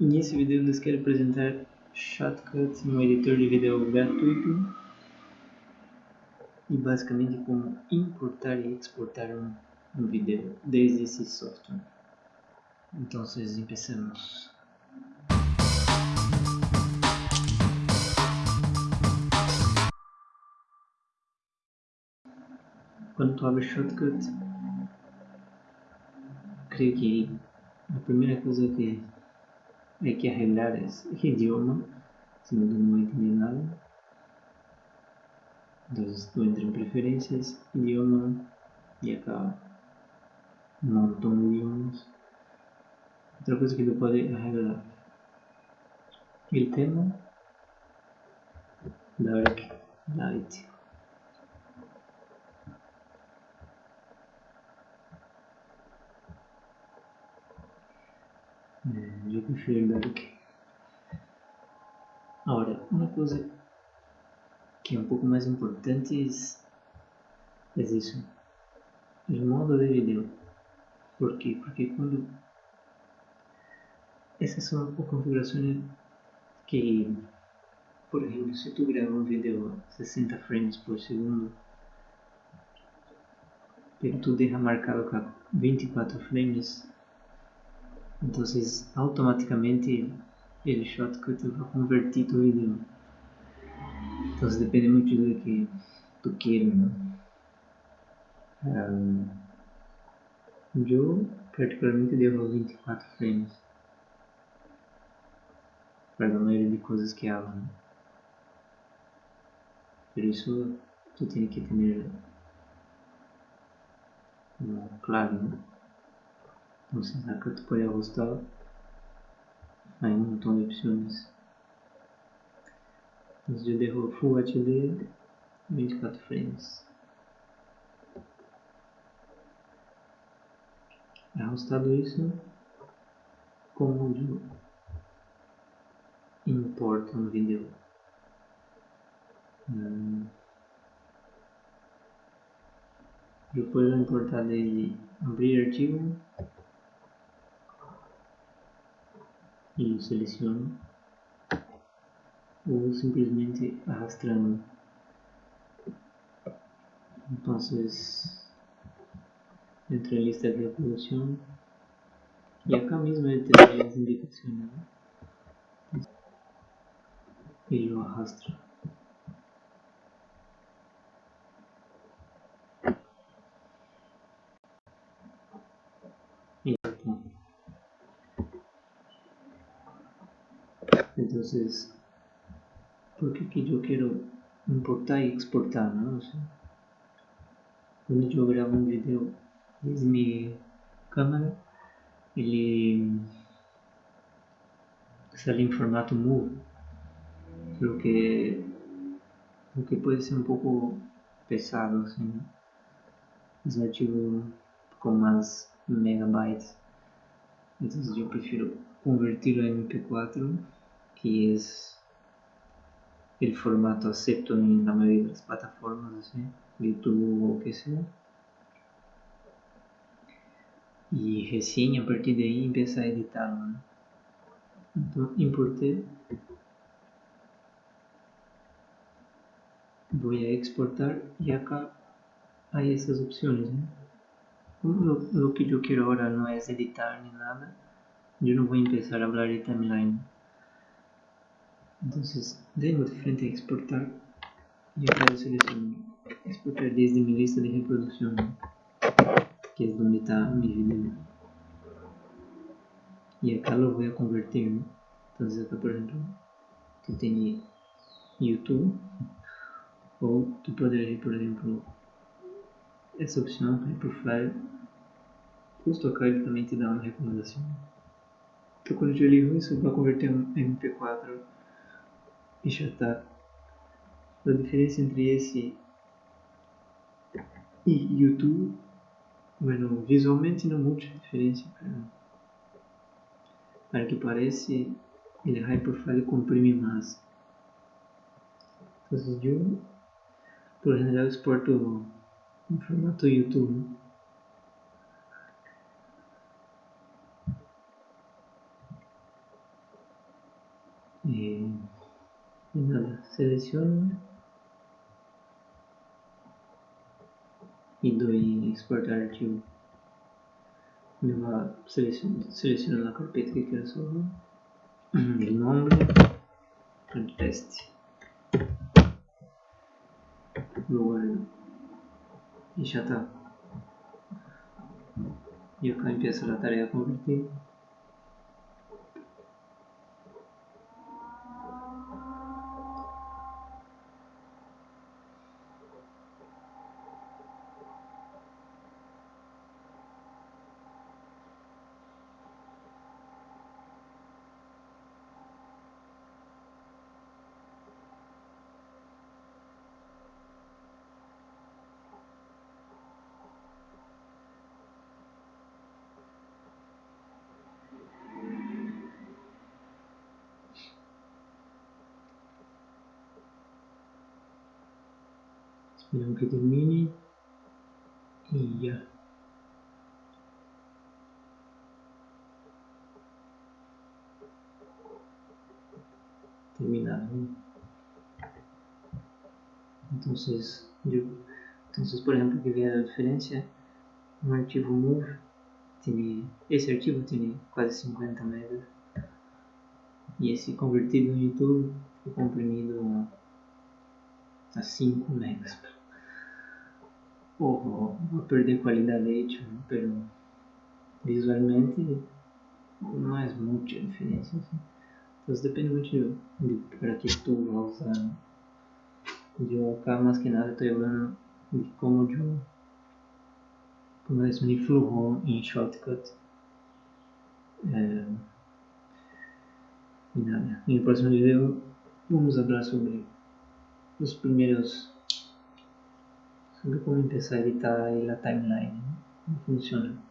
Nesse vídeo lhes quero apresentar Shotcut, um editor de vídeo gratuito e basicamente como importar e exportar um, um vídeo desde esse software. Então, começamos. Quando tu abres Shotcut, creio que a primeira coisa que hay que arreglar es el idioma, si no, no voy a entender nada. Entonces tú entras en preferencias, idioma, y acá un montón de idiomas. Otra cosa que tú puedes arreglar el tema, dark, light. Eu prefiro Dark. Agora, uma coisa que é um pouco mais importante é, isso. O modo de vídeo. Por quê? Porque quando essas são configurações que, por exemplo, se tu grava um vídeo a 60 frames por segundo, e tu deixa marcado com 24 frames, entonces automáticamente el shortcut va a convertir tu video entonces depende mucho de lo que tú quieras ¿no? um, yo particularmente dejo 24 frames para la mayoría de cosas que hago ¿no? pero eso tú tienes que tener claro ¿no? Entonces acá te puede ajustar. Hay un montón de opciones. Entonces yo dejo Full HD 24 frames. Ajustado isso, como eu importo um vídeo. Hum. Eu posso importar desde abrir arquivo y selecciono o simplemente arrastrando. Entonces entro en lista de reproducción y acá mismo tendré las indicaciones y lo arrastro Entonces, porque aquí yo quiero importar y exportar, ¿no? O cuando yo grabo un video desde mi cámara, ele sale em formato MOV, lo que, lo que puede ser un poco pesado, né? Es archivo com mais megabytes, então eu prefiro convertir a MP4 que es el formato acepto en la mayoría de las plataformas, así, YouTube o que sea. Y recién a partir de ahí empieza a editarlo. ¿no? Entonces, importé. Voy a exportar y acá hay esas opciones. ¿no? Lo, lo, que yo quiero ahora no es editar ni nada. Yo no voy a empezar a hablar de timeline. Entonces, de frente a exportar y acá selecciono exportar desde mi lista de reproducción, que es donde está mi video. Y acá lo voy a convertir, ¿no? Entonces acá, por ejemplo, tú tienes YouTube, o tú podrías ir, por ejemplo, essa opção, Hyperfile, justo acá ele também te dá uma recomendação. Então quando eu ligo isso, vai converter em MP4 e está. A diferença entre esse e YouTube, bueno, visualmente não muita diferença, para que parece, ele high profile comprime mais. Então, eu, por general, exporto em formato YouTube. Eh, y nada, selecciono y doy exportar archivo. Me va a seleccionar la carpeta que quiero salvar, el nombre, el teste. Lo guardo y ya está. Y acá empieza la tarea a Esperamos que termine y ya. Terminado. Entonces, yo, entonces por ejemplo, que vea la diferencia, un archivo move tiene, ese archivo tiene casi 50 megas y ese convertido en YouTube fue comprimido a 5 megas. Va a perder calidad de hecho, ¿no? pero visualmente no es mucha diferencia. ¿sí? Entonces depende mucho de para qué tú vas a usar. Yo acá más que nada estoy hablando de cómo yo como es mi flujo en Shortcut. Eh, y nada, en el próximo video vamos a hablar sobre los primeros sobre como empezar a editar la timeline, como funciona.